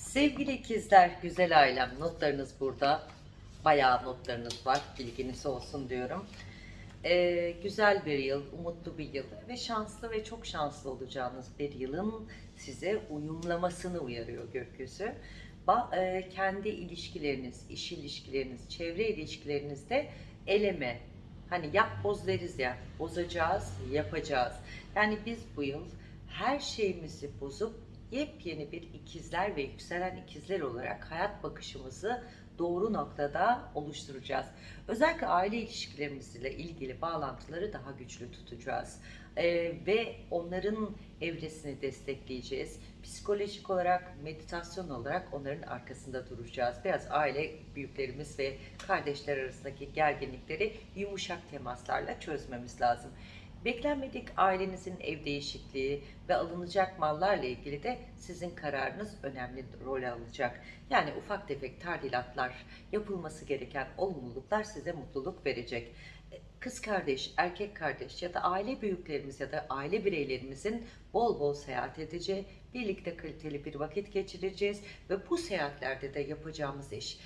Sevgili ikizler, güzel ailem, notlarınız burada. Bayağı notlarınız var, bilginiz olsun diyorum. Ee, güzel bir yıl, umutlu bir yıl ve şanslı ve çok şanslı olacağınız bir yılın size uyumlamasını uyarıyor gökyüzü. Ba- e, kendi ilişkileriniz, iş ilişkileriniz, çevre ilişkilerinizde eleme, hani yap boz deriz ya, bozacağız, yapacağız. Yani biz bu yıl her şeyimizi bozup yepyeni bir ikizler ve yükselen ikizler olarak hayat bakışımızı doğru noktada oluşturacağız. Özellikle aile ilişkilerimizle ilgili bağlantıları daha güçlü tutacağız. Ee, ve onların evresini destekleyeceğiz. Psikolojik olarak, meditasyon olarak onların arkasında duracağız. Biraz aile büyüklerimiz ve kardeşler arasındaki gerginlikleri yumuşak temaslarla çözmemiz lazım. Beklenmedik ailenizin ev değişikliği ve alınacak mallarla ilgili de sizin kararınız önemli rol alacak. Yani ufak tefek tadilatlar, yapılması gereken olumluluklar size mutluluk verecek. Kız kardeş, erkek kardeş ya da aile büyüklerimiz ya da aile bireylerimizin bol bol seyahat edeceği, birlikte kaliteli bir vakit geçireceğiz ve bu seyahatlerde de yapacağımız iş,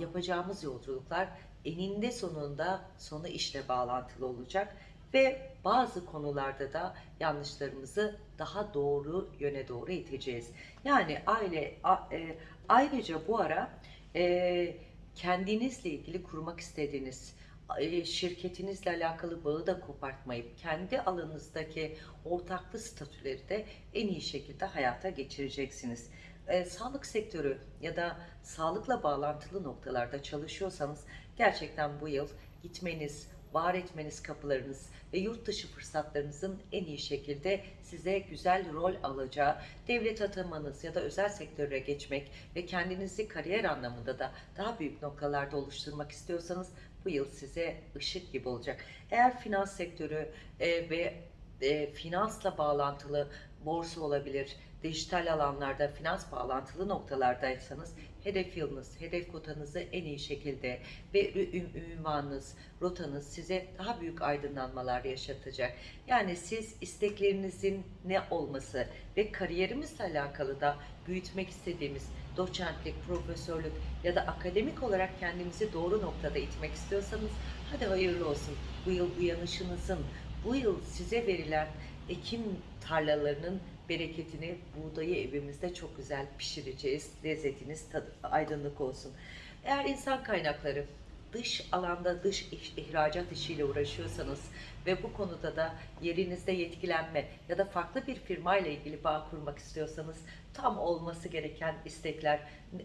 yapacağımız yolculuklar eninde sonunda sonu işle bağlantılı olacak ve bazı konularda da yanlışlarımızı daha doğru yöne doğru iteceğiz. Yani aile a- e, ayrıca bu ara e, kendinizle ilgili kurmak istediğiniz e, şirketinizle alakalı bağı da kopartmayıp kendi alanınızdaki ortaklı statüleri de en iyi şekilde hayata geçireceksiniz. E, sağlık sektörü ya da sağlıkla bağlantılı noktalarda çalışıyorsanız gerçekten bu yıl gitmeniz, var etmeniz kapılarınız ve yurt dışı fırsatlarınızın en iyi şekilde size güzel rol alacağı, devlet atamanız ya da özel sektöre geçmek ve kendinizi kariyer anlamında da daha büyük noktalarda oluşturmak istiyorsanız bu yıl size ışık gibi olacak. Eğer finans sektörü e, ve e, finansla bağlantılı borsa olabilir, dijital alanlarda finans bağlantılı noktalardaysanız hedef yılınız, hedef kotanızı en iyi şekilde ve ünvanınız, rotanız size daha büyük aydınlanmalar yaşatacak. Yani siz isteklerinizin ne olması ve kariyerimizle alakalı da büyütmek istediğimiz doçentlik, profesörlük ya da akademik olarak kendimizi doğru noktada itmek istiyorsanız hadi hayırlı olsun. Bu yıl uyanışınızın, bu yıl size verilen ekim tarlalarının bereketini, buğdayı evimizde çok güzel pişireceğiz. Lezzetiniz, tadı, aydınlık olsun. Eğer insan kaynakları dış alanda dış ihracat işiyle uğraşıyorsanız ve bu konuda da yerinizde yetkilenme ya da farklı bir firma ile ilgili bağ kurmak istiyorsanız tam olması gereken istekler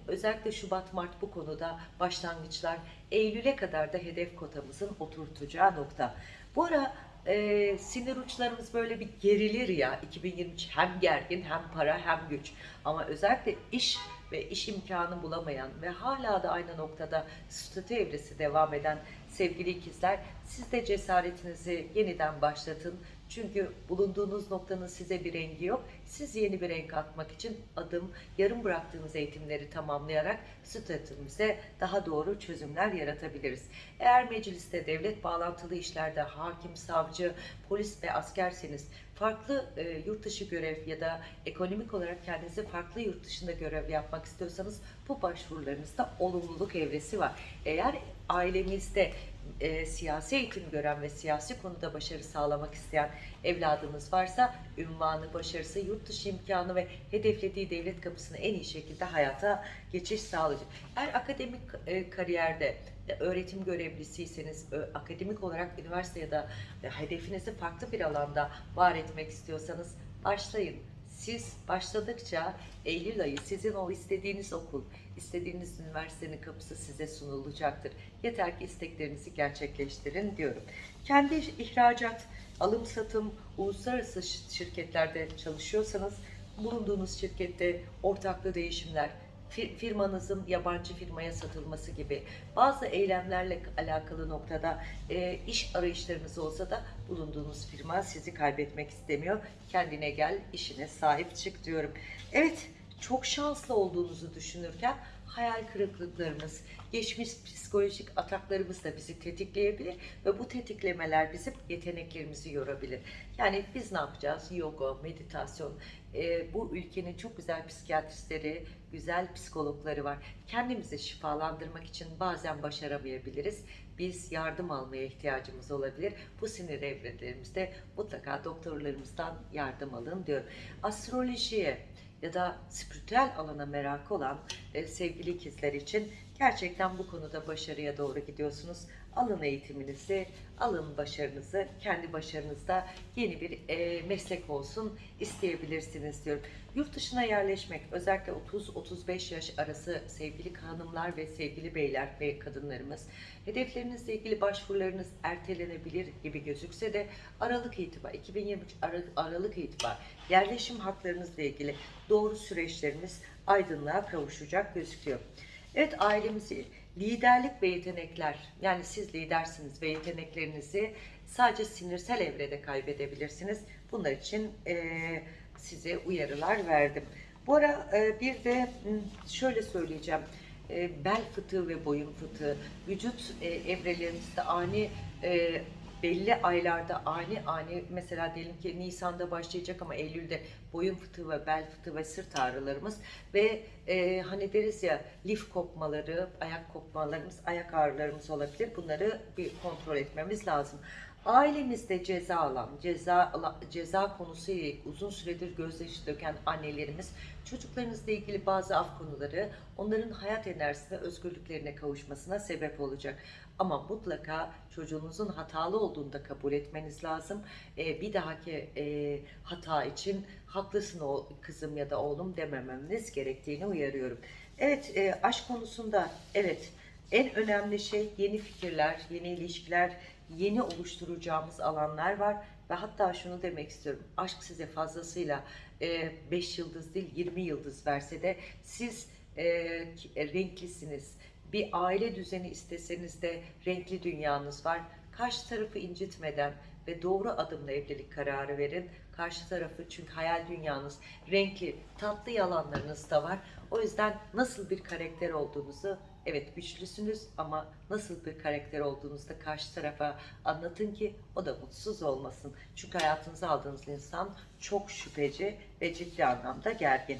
özellikle Şubat Mart bu konuda başlangıçlar Eylül'e kadar da hedef kotamızın oturtacağı nokta. Bu ara e, sinir uçlarımız böyle bir gerilir ya 2023 hem gergin hem para hem güç ama özellikle iş ve iş imkanı bulamayan ve hala da aynı noktada statü evresi devam eden sevgili ikizler siz de cesaretinizi yeniden başlatın. Çünkü bulunduğunuz noktanın size bir rengi yok. Siz yeni bir renk atmak için adım, yarım bıraktığınız eğitimleri tamamlayarak statümüze daha doğru çözümler yaratabiliriz. Eğer mecliste devlet bağlantılı işlerde hakim, savcı, polis ve askerseniz farklı e, yurt dışı görev ya da ekonomik olarak kendinizi farklı yurt dışında görev yapmak istiyorsanız bu başvurularınızda olumluluk evresi var. Eğer ailemizde e, siyasi eğitim gören ve siyasi konuda başarı sağlamak isteyen evladımız varsa ünvanı, başarısı, yurt dışı imkanı ve hedeflediği devlet kapısını en iyi şekilde hayata geçiş sağlayacak. Eğer akademik e, kariyerde e, öğretim görevlisiyseniz, akademik olarak üniversite ya da e, hedefinizi farklı bir alanda var etmek istiyorsanız başlayın. Siz başladıkça Eylül ayı sizin o istediğiniz okul, istediğiniz üniversitenin kapısı size sunulacaktır. Yeter ki isteklerinizi gerçekleştirin diyorum. Kendi ihracat, alım satım, uluslararası şi- şirketlerde çalışıyorsanız bulunduğunuz şirkette ortaklı değişimler, firmanızın yabancı firmaya satılması gibi bazı eylemlerle alakalı noktada e, iş arayışlarınız olsa da bulunduğunuz firma sizi kaybetmek istemiyor. Kendine gel, işine sahip çık diyorum. Evet, çok şanslı olduğunuzu düşünürken hayal kırıklıklarımız, geçmiş psikolojik ataklarımız da bizi tetikleyebilir ve bu tetiklemeler bizim yeteneklerimizi yorabilir. Yani biz ne yapacağız? Yoga, meditasyon, e, bu ülkenin çok güzel psikiyatristleri, güzel psikologları var. Kendimizi şifalandırmak için bazen başaramayabiliriz. Biz yardım almaya ihtiyacımız olabilir. Bu sinir evrelerimizde mutlaka doktorlarımızdan yardım alın diyorum. Astrolojiye ya da spiritüel alana merakı olan e, sevgili ikizler için gerçekten bu konuda başarıya doğru gidiyorsunuz. Alın eğitiminizi, alın başarınızı, kendi başarınızda yeni bir e, meslek olsun isteyebilirsiniz diyorum. Yurt dışına yerleşmek, özellikle 30-35 yaş arası sevgili hanımlar ve sevgili beyler ve kadınlarımız, hedeflerinizle ilgili başvurularınız ertelenebilir gibi gözükse de Aralık itibar, 2023 Aralık, Aralık itibar yerleşim haklarınızla ilgili doğru süreçleriniz aydınlığa kavuşacak gözüküyor. Evet ailemizi liderlik ve yetenekler yani siz lidersiniz ve yeteneklerinizi sadece sinirsel evrede kaybedebilirsiniz. Bunlar için eee, size uyarılar verdim. Bu ara e, bir de şöyle söyleyeceğim. E, bel fıtığı ve boyun fıtığı vücut e, evrelerimizde ani e, belli aylarda ani ani mesela diyelim ki Nisan'da başlayacak ama Eylül'de boyun fıtığı ve bel fıtığı ve sırt ağrılarımız ve e, hani deriz ya lif kopmaları, ayak kopmalarımız, ayak ağrılarımız olabilir. Bunları bir kontrol etmemiz lazım. Ailemizde ceza alan, ceza ceza konusuyla uzun süredir gözyaşı döken annelerimiz çocuklarınızla ilgili bazı af konuları onların hayat enerjisine, özgürlüklerine kavuşmasına sebep olacak. Ama mutlaka çocuğunuzun hatalı olduğunu da kabul etmeniz lazım. Ee, bir dahaki e, hata için haklısın o kızım ya da oğlum dememeniz gerektiğini uyarıyorum. Evet, e, aşk konusunda evet en önemli şey yeni fikirler, yeni ilişkiler, yeni oluşturacağımız alanlar var ve hatta şunu demek istiyorum. Aşk size fazlasıyla 5 yıldız değil 20 yıldız verse de siz e, e, renklisiniz. Bir aile düzeni isteseniz de renkli dünyanız var. Karşı tarafı incitmeden ve doğru adımla evlilik kararı verin. Karşı tarafı çünkü hayal dünyanız renkli, tatlı yalanlarınız da var. O yüzden nasıl bir karakter olduğunuzu evet güçlüsünüz ama nasıl bir karakter olduğunuzu da karşı tarafa anlatın ki o da mutsuz olmasın. Çünkü hayatınıza aldığınız insan çok şüpheci ve ciddi anlamda gergin.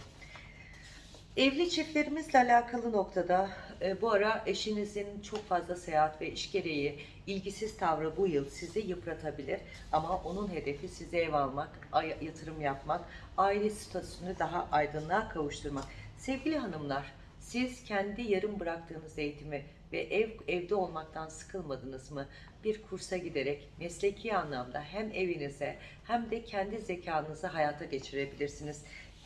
Evli çiftlerimizle alakalı noktada e, bu ara eşinizin çok fazla seyahat ve iş gereği ilgisiz tavrı bu yıl sizi yıpratabilir. Ama onun hedefi size ev almak, yatırım yapmak, aile statüsünü daha aydınlığa kavuşturmak. Sevgili hanımlar, siz kendi yarım bıraktığınız eğitimi ve ev evde olmaktan sıkılmadınız mı? Bir kursa giderek mesleki anlamda hem evinize hem de kendi zekanızı hayata geçirebilirsiniz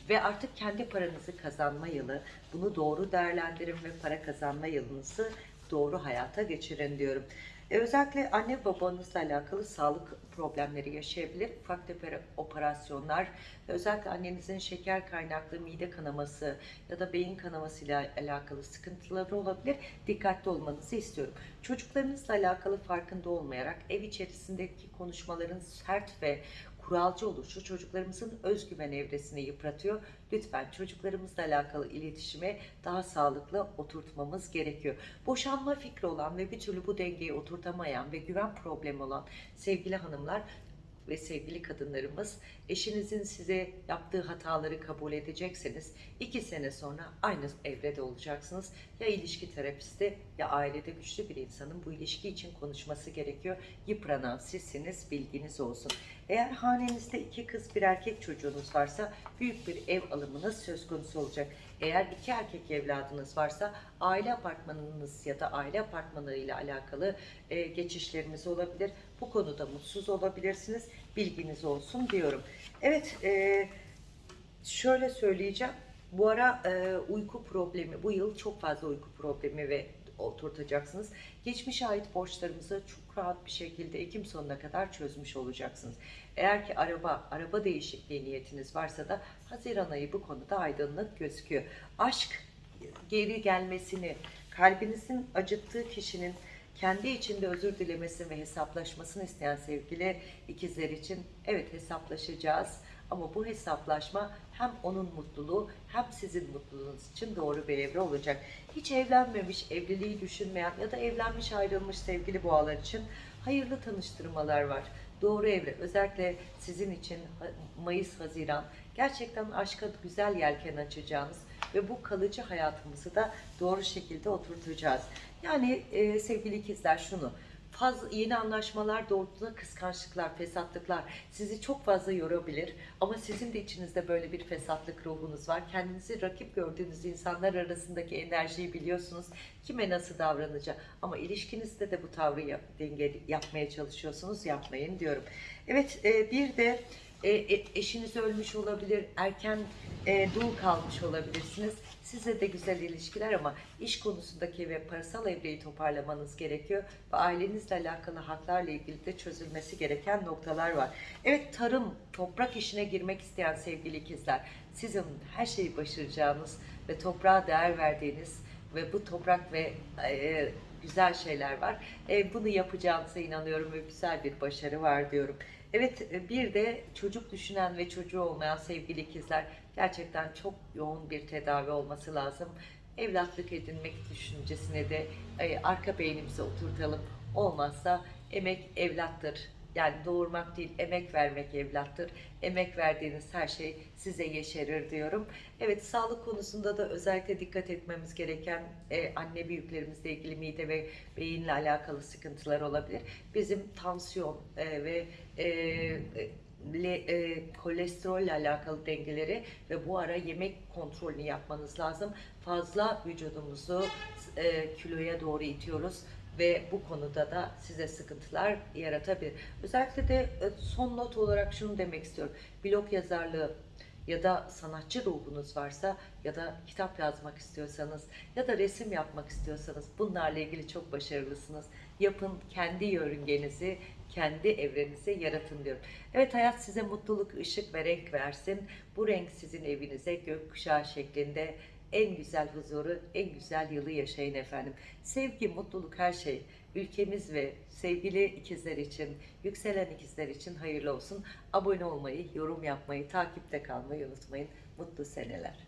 ve artık kendi paranızı kazanma yılı, bunu doğru değerlendirin ve para kazanma yılınızı doğru hayata geçirin diyorum. E, özellikle anne babanızla alakalı sağlık problemleri yaşayabilir. Ufak tefek operasyonlar özellikle annenizin şeker kaynaklı mide kanaması ya da beyin kanaması ile alakalı sıkıntıları olabilir. Dikkatli olmanızı istiyorum. Çocuklarınızla alakalı farkında olmayarak ev içerisindeki konuşmaların sert ve kuralcı oluşu çocuklarımızın özgüven evresini yıpratıyor. Lütfen çocuklarımızla alakalı iletişime daha sağlıklı oturtmamız gerekiyor. Boşanma fikri olan ve bir türlü bu dengeyi oturtamayan ve güven problemi olan sevgili hanımlar ve sevgili kadınlarımız eşinizin size yaptığı hataları kabul edecekseniz iki sene sonra aynı evrede olacaksınız. Ya ilişki terapisti ya ailede güçlü bir insanın bu ilişki için konuşması gerekiyor. Yıpranan sizsiniz bilginiz olsun. Eğer hanenizde iki kız bir erkek çocuğunuz varsa büyük bir ev alımınız söz konusu olacak. Eğer iki erkek evladınız varsa aile apartmanınız ya da aile apartmanı alakalı e, geçişleriniz olabilir. Bu konuda mutsuz olabilirsiniz. Bilginiz olsun diyorum. Evet, e, şöyle söyleyeceğim. Bu ara e, uyku problemi, bu yıl çok fazla uyku problemi ve oturtacaksınız. Geçmişe ait borçlarımızı çok rahat bir şekilde Ekim sonuna kadar çözmüş olacaksınız. Eğer ki araba, araba değişikliği niyetiniz varsa da Haziran ayı bu konuda aydınlık gözüküyor. Aşk geri gelmesini, kalbinizin acıttığı kişinin kendi içinde özür dilemesini ve hesaplaşmasını isteyen sevgili ikizler için evet hesaplaşacağız Ama bu hesaplaşma hem onun mutluluğu hem sizin mutluluğunuz için doğru bir evre olacak. Hiç evlenmemiş, evliliği düşünmeyen ya da evlenmiş ayrılmış sevgili boğalar için hayırlı tanıştırmalar var. Doğru evre özellikle sizin için Mayıs, Haziran gerçekten aşka güzel yelken açacağınız ve bu kalıcı hayatımızı da doğru şekilde oturtacağız. Yani e, sevgili ikizler şunu fazla yeni anlaşmalar doğrultusunda kıskançlıklar, fesatlıklar sizi çok fazla yorabilir. Ama sizin de içinizde böyle bir fesatlık ruhunuz var. Kendinizi rakip gördüğünüz insanlar arasındaki enerjiyi biliyorsunuz. Kime nasıl davranacak. Ama ilişkinizde de bu tavrı yap, denge yapmaya çalışıyorsunuz. Yapmayın diyorum. Evet e, bir de e, e, eşiniz ölmüş olabilir, erken e, dul kalmış olabilirsiniz. Size de güzel ilişkiler ama iş konusundaki ve parasal evreyi toparlamanız gerekiyor. Ve ailenizle alakalı haklarla ilgili de çözülmesi gereken noktalar var. Evet tarım, toprak işine girmek isteyen sevgili ikizler, sizin her şeyi başaracağınız ve toprağa değer verdiğiniz ve bu toprak ve e, güzel şeyler var. E, bunu yapacağınıza inanıyorum ve güzel bir başarı var diyorum. Evet bir de çocuk düşünen ve çocuğu olmayan sevgili ikizler gerçekten çok yoğun bir tedavi olması lazım. Evlatlık edinmek düşüncesine de e, arka beynimize oturtalım. Olmazsa emek evlattır. Yani doğurmak değil, emek vermek evlattır. Emek verdiğiniz her şey size yeşerir diyorum. Evet, sağlık konusunda da özellikle dikkat etmemiz gereken e, anne büyüklerimizle ilgili mide ve beyinle alakalı sıkıntılar olabilir. Bizim tansiyon e, ve e, le, e, kolesterolle alakalı dengeleri ve bu ara yemek kontrolünü yapmanız lazım. Fazla vücudumuzu e, kiloya doğru itiyoruz ve bu konuda da size sıkıntılar yaratabilir. Özellikle de e, son not olarak şunu demek istiyorum. Blog yazarlığı ya da sanatçı ruhunuz varsa ya da kitap yazmak istiyorsanız ya da resim yapmak istiyorsanız bunlarla ilgili çok başarılısınız. Yapın kendi yörüngenizi, kendi evrenizi yaratın diyorum. Evet hayat size mutluluk, ışık ve renk versin. Bu renk sizin evinize gökkuşağı şeklinde en güzel huzuru, en güzel yılı yaşayın efendim. Sevgi, mutluluk her şey. Ülkemiz ve sevgili ikizler için, yükselen ikizler için hayırlı olsun. Abone olmayı, yorum yapmayı, takipte kalmayı unutmayın. Mutlu seneler.